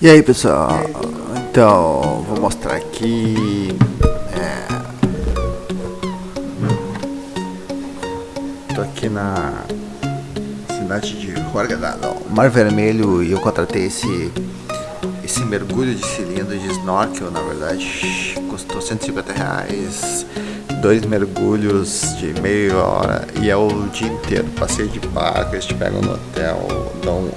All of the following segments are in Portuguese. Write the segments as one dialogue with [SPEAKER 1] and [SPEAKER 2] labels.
[SPEAKER 1] E aí pessoal, então vou mostrar aqui é, Tô aqui na cidade de Huargadá, Mar Vermelho e eu contratei esse esse mergulho de cilindro de snorkel na verdade custou 150 reais. Dois mergulhos de meia hora e é o dia inteiro, passeio de barco, eles te pegam no hotel, dão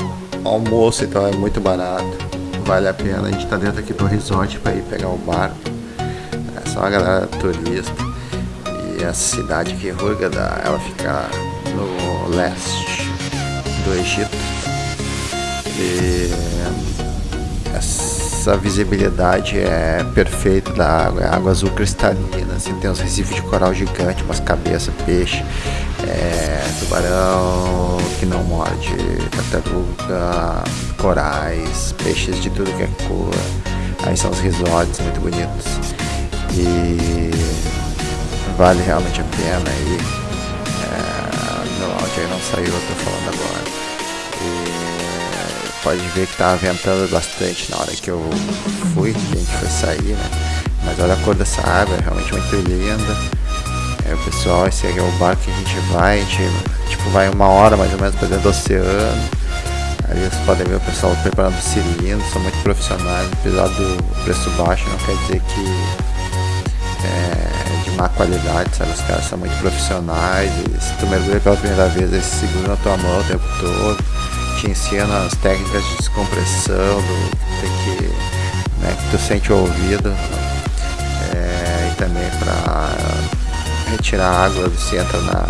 [SPEAKER 1] almoço, então é muito barato vale a pena. A gente tá dentro aqui do resort para ir pegar o barco. É só a galera turista. E essa cidade aqui, Hurghada, ela fica no leste do Egito. E essa visibilidade é perfeita da água, é água azul cristalina, assim, tem uns recifes de coral gigante, umas cabeças, peixe, é, tubarão que não morde, tartaruga, corais, peixes de tudo que é cor. Aí são os resorts muito bonitos. E vale realmente a pena e é, meu áudio aí não saiu, eu tô falando agora. Pode ver que tá ventando bastante na hora que eu fui, que a gente foi sair, né? Mas olha a cor dessa água, é realmente muito linda. É, pessoal, esse aqui é o barco que a gente vai, a gente tipo, vai uma hora mais ou menos para dentro do oceano Aí vocês podem ver o pessoal preparando cilindros, são muito profissionais, apesar do preço baixo, não quer dizer que é de má qualidade, sabe? Os caras são muito profissionais e se tu mergulha pela primeira vez, eles seguram a tua mão o tempo todo, te ensinam as técnicas de descompressão, do, tem que, né, que tu sente o ouvido, é, e também para retirar água, você entra na,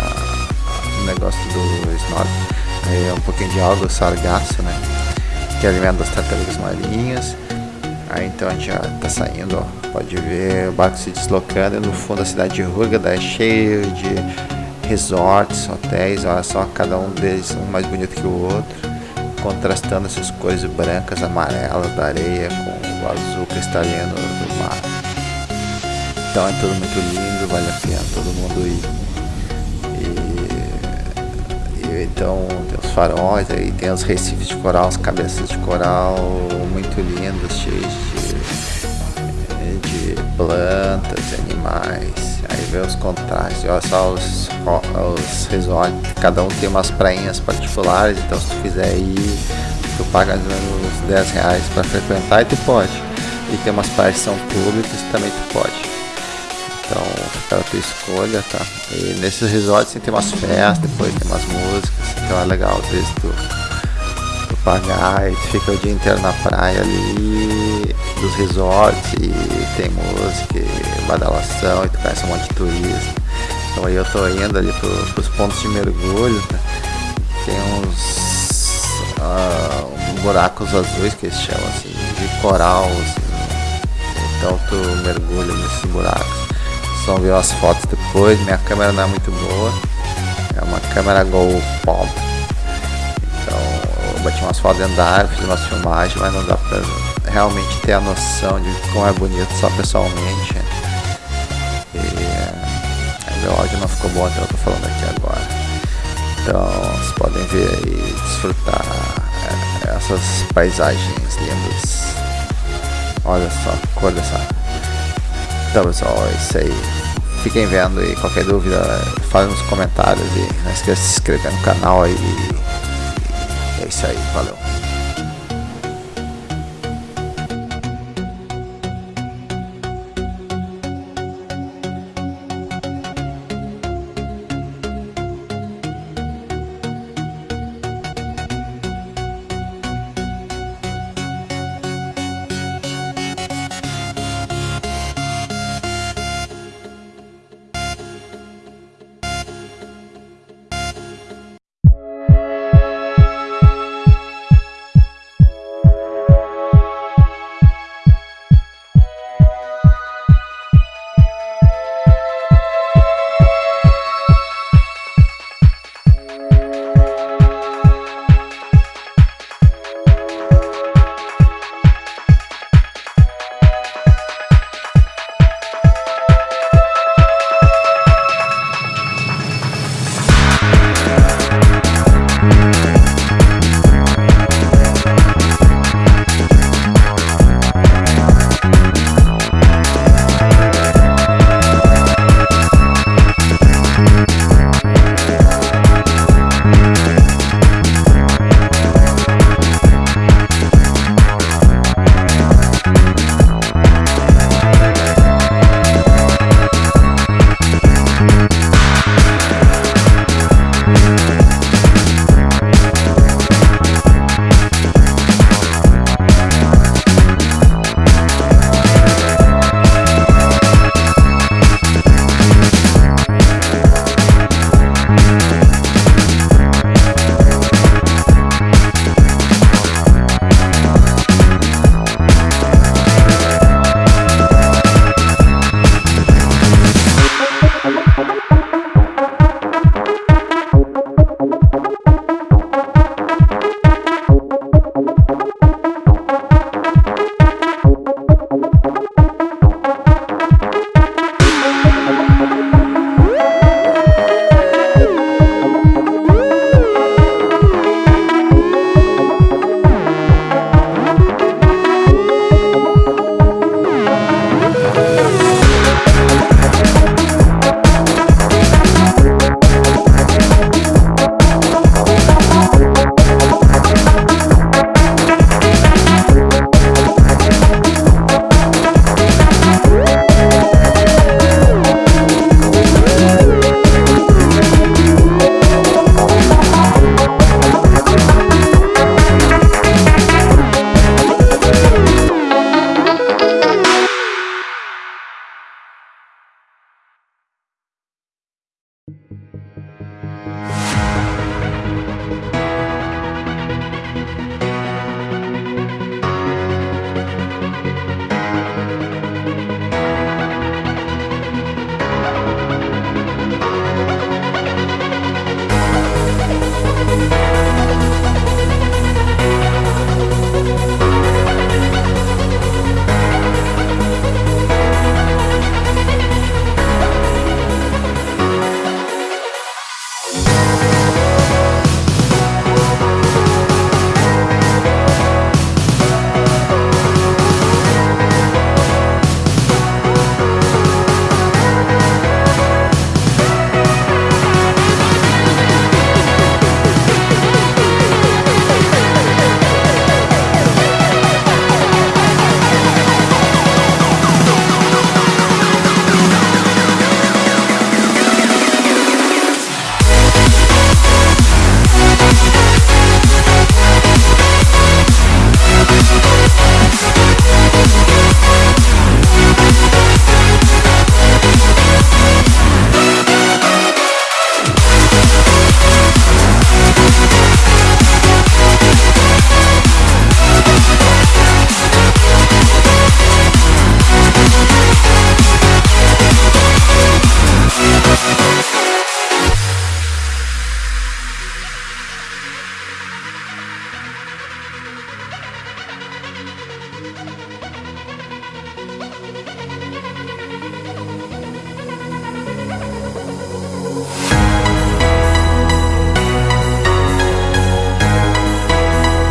[SPEAKER 1] no negócio do snorkel é um pouquinho de alga, sargaço, né? Que alimenta as tartarugas marinhas. Aí então a gente já tá saindo, ó. Pode ver o barco se deslocando. no fundo a cidade de Hurghada é cheio de resorts, hotéis. Olha só, cada um deles um mais bonito que o outro. Contrastando essas cores brancas, amarelas da areia com o azul cristalino do mar. Então é tudo muito lindo, vale a pena todo mundo ir então tem os faróis, aí tem os recifes de coral, as cabeças de coral muito lindas, cheias plantas, animais. Aí vê os contrastes, olha só os, os resorts, cada um tem umas prainhas particulares, então se tu quiser ir, tu paga uns 10 reais para frequentar e tu pode. E tem umas praias que são públicas também tu pode. Então fica a tua escolha, tá? E nesses resorts tem umas festas, depois tem umas músicas, então é legal, às vezes tu, tu pagar e tu fica o dia inteiro na praia ali dos resorts e tem música badalação e tu conhece um monte de turista. Então aí eu tô indo ali pro, pros pontos de mergulho, tá? Tem uns uh, buracos azuis que eles chamam assim, de coral, assim. Então tu mergulha nesses buracos vão ver as fotos depois. Minha câmera não é muito boa. É uma câmera GoPro. Então eu bati umas fotos dentro da área, fiz umas filmagens, mas não dá pra realmente ter a noção de como é bonito só pessoalmente. E meu áudio não ficou bom, então eu tô falando aqui agora. Então vocês podem ver e desfrutar é, essas paisagens lindas. Olha só a cor dessa então pessoal, é isso aí. Fiquem vendo e qualquer dúvida, falem nos comentários e não esqueça de se inscrever no canal aí. E é isso aí, valeu.